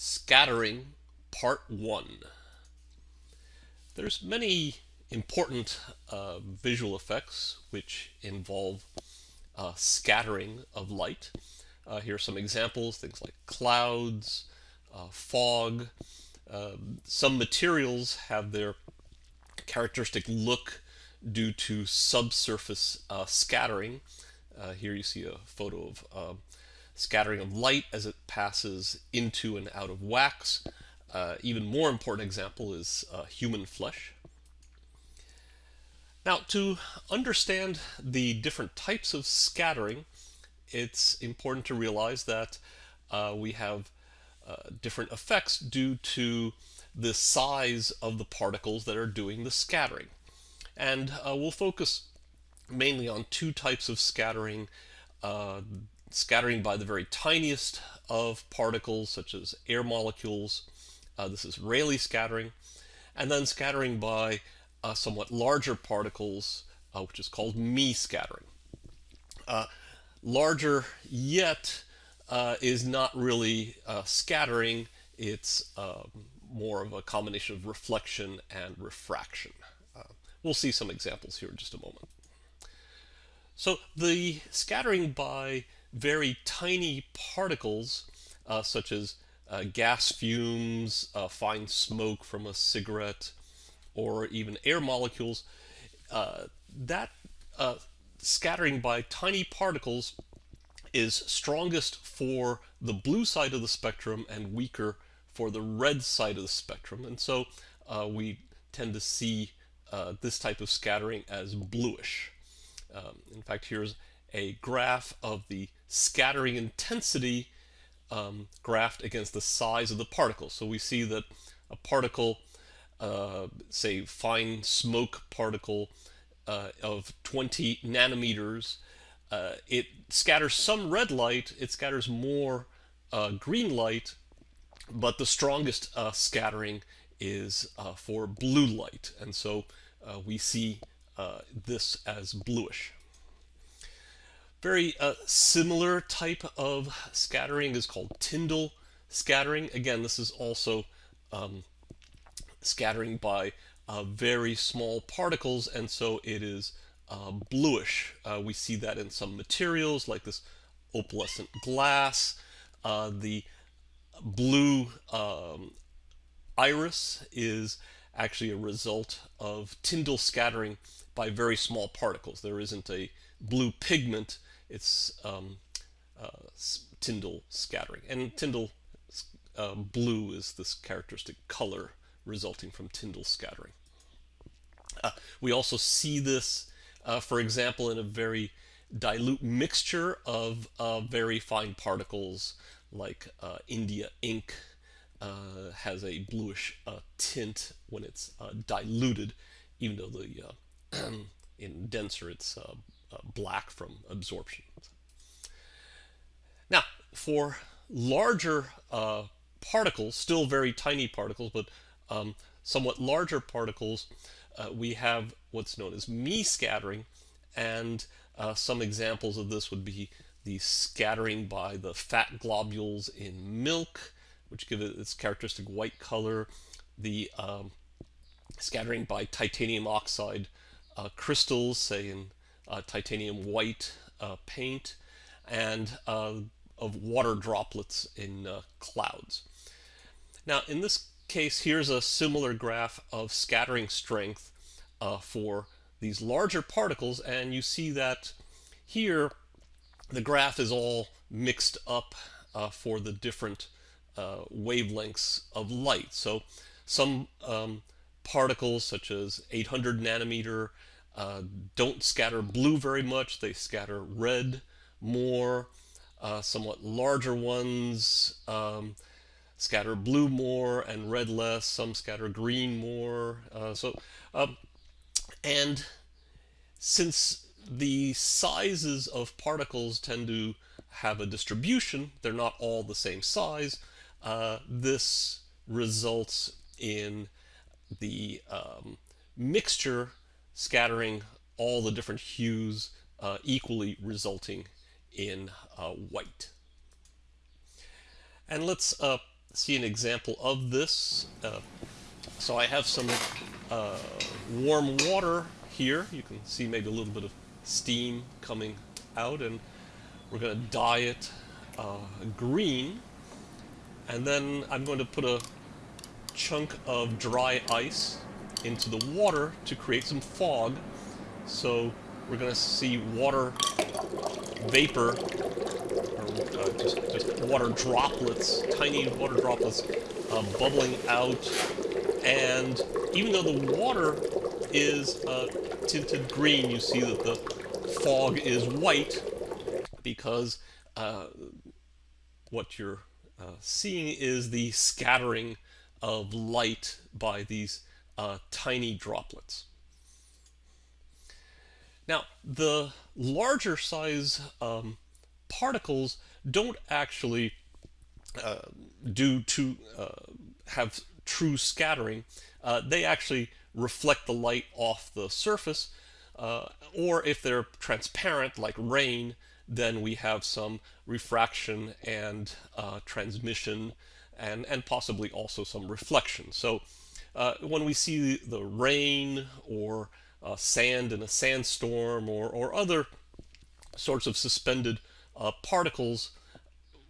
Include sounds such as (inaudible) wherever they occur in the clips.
Scattering Part 1. There's many important uh, visual effects which involve uh, scattering of light. Uh, here are some examples, things like clouds, uh, fog. Um, some materials have their characteristic look due to subsurface uh, scattering. Uh, here you see a photo of um, scattering of light as it passes into and out of wax. Uh, even more important example is uh, human flesh. Now, to understand the different types of scattering, it's important to realize that uh, we have uh, different effects due to the size of the particles that are doing the scattering. And uh, we'll focus mainly on two types of scattering uh, scattering by the very tiniest of particles, such as air molecules. Uh, this is Rayleigh scattering. And then scattering by uh, somewhat larger particles, uh, which is called Mie scattering. Uh, larger yet uh, is not really uh, scattering, it's um, more of a combination of reflection and refraction. we'll see some examples here in just a moment. So the scattering by very tiny particles, uh, such as uh, gas fumes, uh, fine smoke from a cigarette, or even air molecules, uh, that uh, scattering by tiny particles is strongest for the blue side of the spectrum and weaker for the red side of the spectrum. And so uh, we tend to see this type of scattering as bluish. Um, in fact, here's a graph of the scattering intensity um, graphed against the size of the particle. So we see that a particle, uh, say fine smoke particle uh, of 20 nanometers, uh, it scatters some red light, it scatters more uh, green light, but the strongest uh, scattering is uh, for blue light. And so we see this as bluish. Very uh, similar type of scattering is called Tyndall scattering. Again, this is also um, scattering by uh, very small particles, and so it is uh, bluish. Uh, we see that in some materials like this opalescent glass. Uh, the blue um, iris is actually a result of Tyndall scattering by very small particles. There isn't a blue pigment it's um, uh, Tyndall scattering. And Tyndall uh, blue is this characteristic color resulting from Tyndall scattering. Uh, we also see this, uh, for example, in a very dilute mixture of uh, very fine particles like uh, India ink has a bluish tint when it's diluted, even though the (clears throat) in denser it's black from absorption. Now, for larger uh, particles, still very tiny particles, but um, somewhat larger particles, uh, we have what's known as Mie scattering, and uh, some examples of this would be the scattering by the fat globules in milk, which give it its characteristic white color, the um, scattering by titanium oxide uh, crystals, say in titanium white uh, paint, and uh, of water droplets in clouds. Now, in this case, here's a similar graph of scattering strength for these larger particles, and you see that here the graph is all mixed up uh, for the different uh, wavelengths of light. So some um, particles such as 800 nanometer uh, don't scatter blue very much. They scatter red more. Uh, somewhat larger ones um, scatter blue more and red less. Some scatter green more. Uh, so, um, and since the sizes of particles tend to have a distribution, they're not all the same size, uh, this results in the um, mixture scattering all the different hues uh, equally resulting in uh, white. And let's uh, see an example of this. Uh, so I have some uh, warm water here. You can see maybe a little bit of steam coming out and we're going to dye it green and then I'm going to put a chunk of dry ice into the water to create some fog. So we're going to see water vapor or uh, just, just water droplets tiny water droplets uh, bubbling out. And even though the water is uh, tinted green you see that the fog is white because uh, what you're uh, seeing is the scattering of light by these uh, tiny droplets. Now, the larger size um, particles don't actually uh, do to uh, have true scattering. Uh, they actually reflect the light off the surface, uh, or if they're transparent, like rain, then we have some refraction and uh, transmission and, and possibly also some reflection. So uh, when we see the rain or uh, sand in a sandstorm or, or other sorts of suspended uh, particles,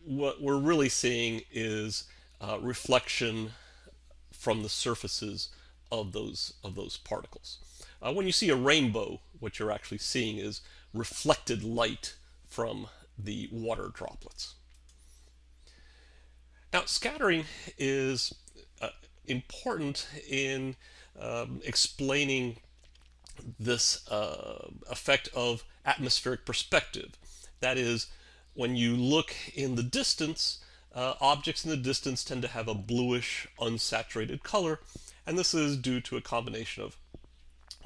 what we're really seeing is uh, reflection from the surfaces of those of those particles. Uh, when you see a rainbow, what you're actually seeing is reflected light from the water droplets. Now, scattering is uh, important in um, explaining this uh, effect of atmospheric perspective. That is, when you look in the distance, uh, objects in the distance tend to have a bluish, unsaturated color, and this is due to a combination of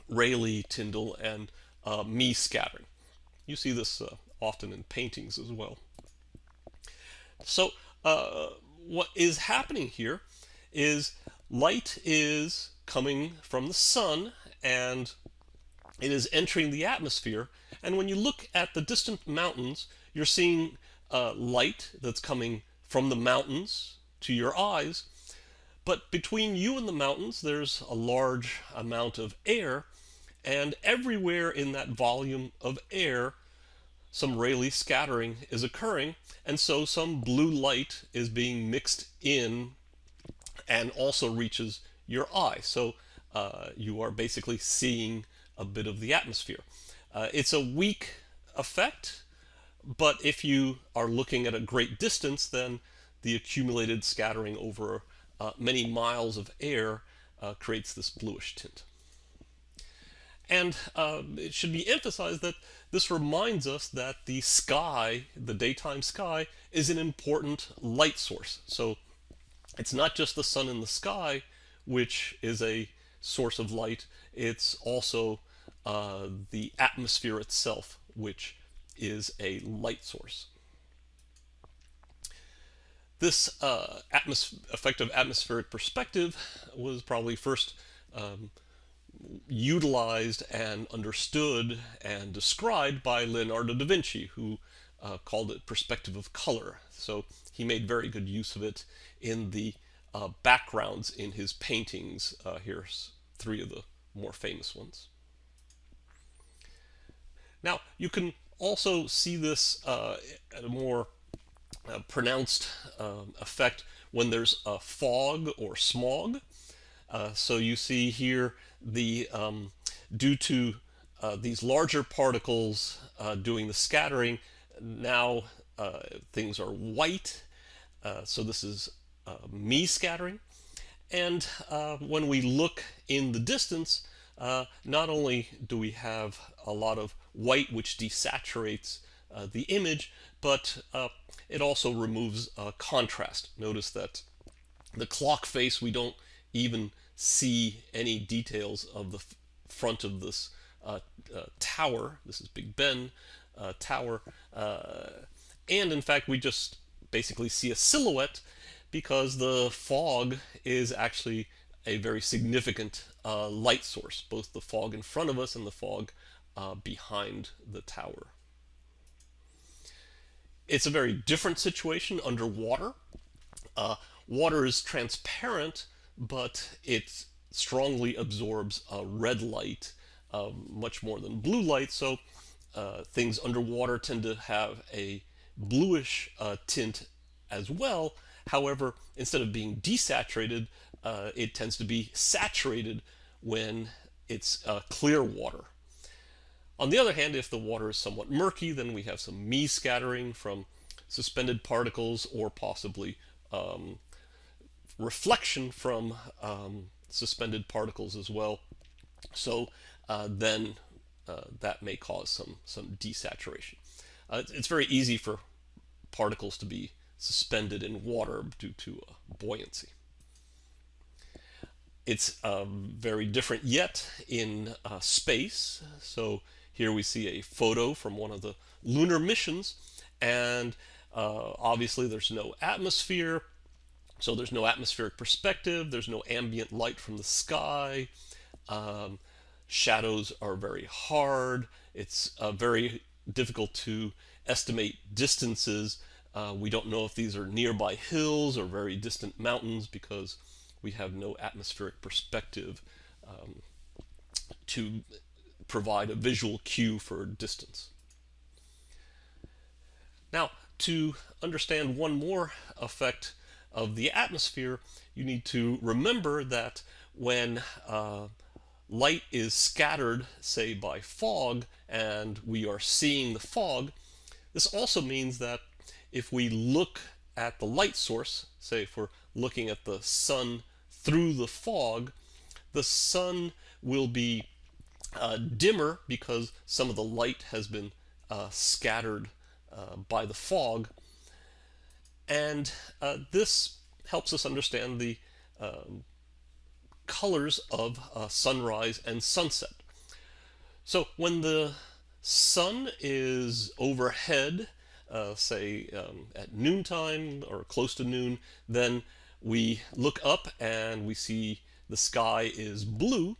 Rayleigh, Tyndall, and uh, Mie scattering. You see this uh, often in paintings as well. So uh, what is happening here is light is coming from the sun and it is entering the atmosphere. And when you look at the distant mountains, you're seeing uh, light that's coming from the mountains to your eyes. But between you and the mountains, there's a large amount of air. And everywhere in that volume of air, some Rayleigh scattering is occurring, and so some blue light is being mixed in and also reaches your eye. So uh, you are basically seeing a bit of the atmosphere. Uh, it's a weak effect, but if you are looking at a great distance, then the accumulated scattering over uh, many miles of air uh, creates this bluish tint. And uh, it should be emphasized that this reminds us that the sky, the daytime sky, is an important light source. So it's not just the sun in the sky, which is a source of light, it's also uh, the atmosphere itself, which is a light source. This uh, atmos effect of atmospheric perspective was probably first um, utilized and understood and described by Leonardo da Vinci, who uh, called it perspective of color. So he made very good use of it in the uh, backgrounds in his paintings. Uh, here's three of the more famous ones. Now, you can also see this uh, at a more uh, pronounced um, effect when there's a fog or smog. Uh, so you see here the um, due to uh, these larger particles doing the scattering, now uh, things are white. Uh, so this is uh, Mie scattering. And when we look in the distance, not only do we have a lot of white which desaturates the image, but it also removes contrast. Notice that the clock face we don't even see any details of the front of this uh, uh, tower. This is Big Ben uh, tower. Uh, and in fact, we just basically see a silhouette because the fog is actually a very significant uh, light source, both the fog in front of us and the fog uh, behind the tower. It's a very different situation underwater. water is transparent, but it strongly absorbs uh, red light uh, much more than blue light. So uh, things underwater tend to have a bluish uh, tint as well. However, instead of being desaturated, uh, it tends to be saturated when it's uh, clear water. On the other hand, if the water is somewhat murky, then we have some Mie scattering from suspended particles or possibly um, reflection from um, suspended particles as well. So uh, then uh, that may cause some, some desaturation. Uh, it's very easy for particles to be suspended in water due to uh, buoyancy. It's um, very different yet in uh, space. So here we see a photo from one of the lunar missions and uh, obviously there's no atmosphere so there's no atmospheric perspective there's no ambient light from the sky um, shadows are very hard it's uh, very difficult to estimate distances uh, we don't know if these are nearby hills or very distant mountains because we have no atmospheric perspective um, to provide a visual cue for distance. Now, to understand one more effect of the atmosphere, you need to remember that when uh, light is scattered, say by fog, and we are seeing the fog, this also means that if we look at the light source, say if we're looking at the sun through the fog, the sun will be uh, dimmer because some of the light has been uh, scattered uh, by the fog. And uh, this helps us understand the um, colors of uh, sunrise and sunset. So when the sun is overhead, uh, say um, at noontime or close to noon, then we look up and we see the sky is blue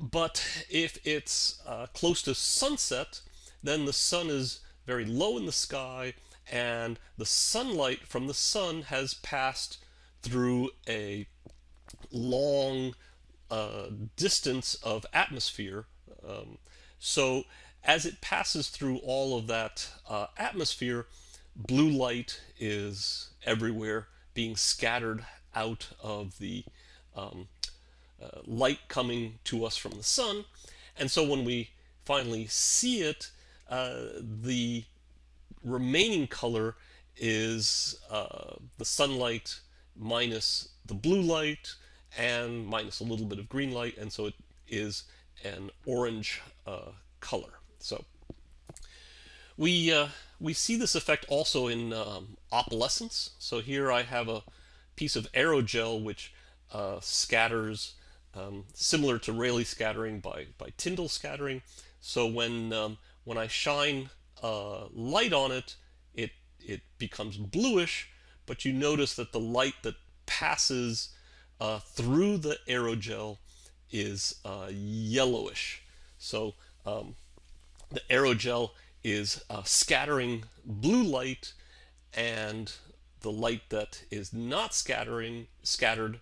but if it's uh, close to sunset, then the sun is very low in the sky and the sunlight from the sun has passed through a long uh, distance of atmosphere. Um, so as it passes through all of that uh, atmosphere, blue light is everywhere being scattered out of the um, uh, light coming to us from the sun. And so when we finally see it, uh, the remaining color is uh, the sunlight minus the blue light and minus a little bit of green light. And so it is an orange uh, color. So we, uh, we see this effect also in um, opalescence. So here I have a piece of aerogel which uh, scatters um, similar to Rayleigh scattering by, by Tyndall scattering. So when, um, when I shine light on it, it, it becomes bluish, but you notice that the light that passes uh, through the aerogel is uh, yellowish. So um, the aerogel is uh, scattering blue light and the light that is not scattering scattered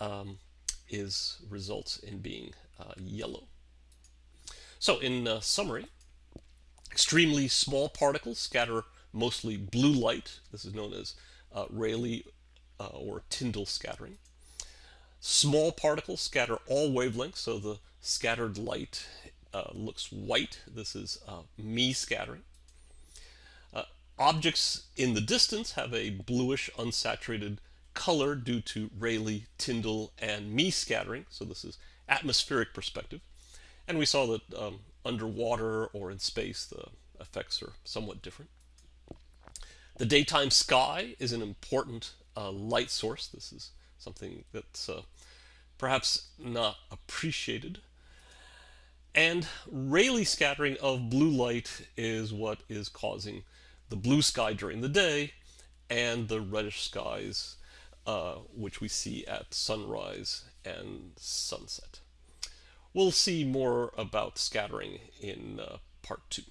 um, is results in being uh, yellow. So in uh, summary, extremely small particles scatter mostly blue light. This is known as uh, Rayleigh or Tyndall scattering. Small particles scatter all wavelengths, so the scattered light uh, looks white. This is uh, Mie scattering. objects in the distance have a bluish unsaturated color due to Rayleigh, Tyndall, and Mie scattering. So this is atmospheric perspective. And we saw that um, underwater or in space, the effects are somewhat different. The daytime sky is an important uh, light source. This is something that's uh, perhaps not appreciated. And Rayleigh scattering of blue light is what is causing the blue sky during the day and the reddish skies uh, which we see at sunrise and sunset. We'll see more about scattering in uh, part two.